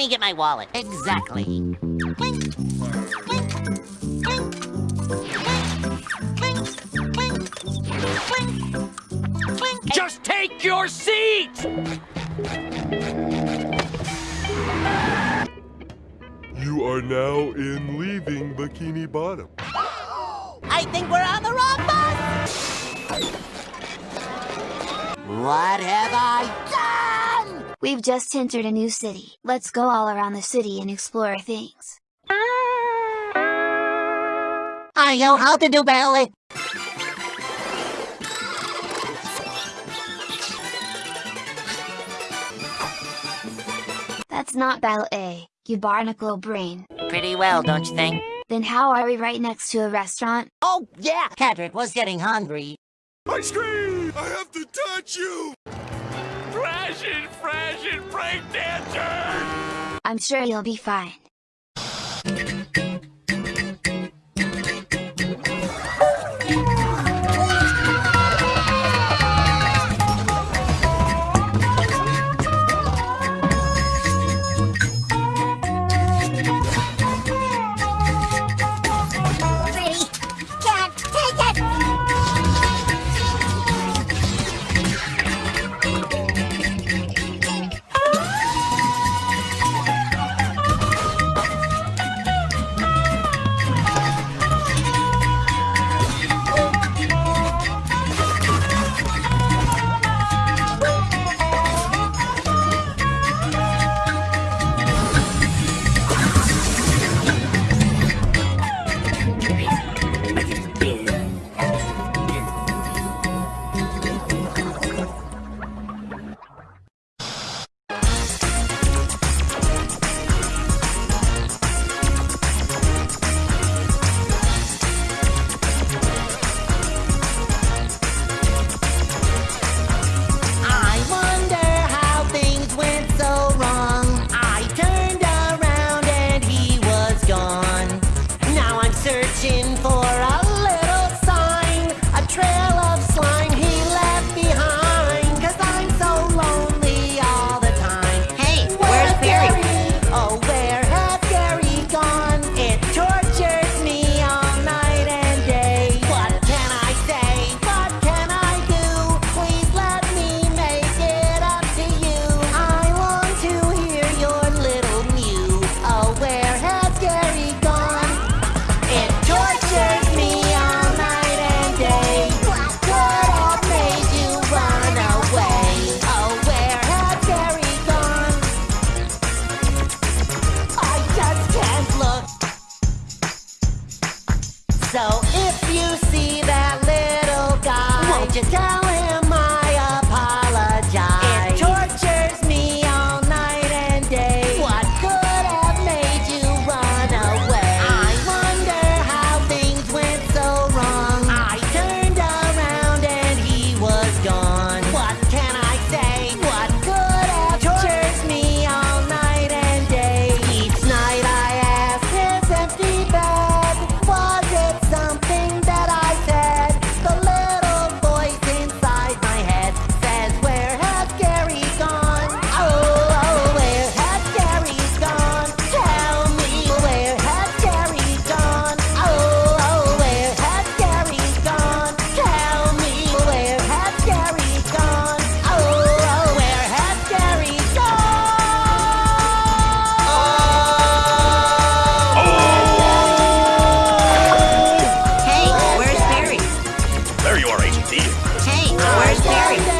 me get my wallet. Exactly. Clink, clink, clink, clink, clink, clink, clink, clink. Just take your seat! You are now in leaving Bikini Bottom. I think we're on the wrong bus! What have I done? We've just entered a new city. Let's go all around the city and explore things. I know how to do ballet. That's not ballet, you barnacle brain. Pretty well, don't you think? Then how are we right next to a restaurant? Oh, yeah, Patrick was getting hungry. Ice cream! I have to touch you! I'm sure you'll be fine. Searching for Let's go. Hey, where's Barry?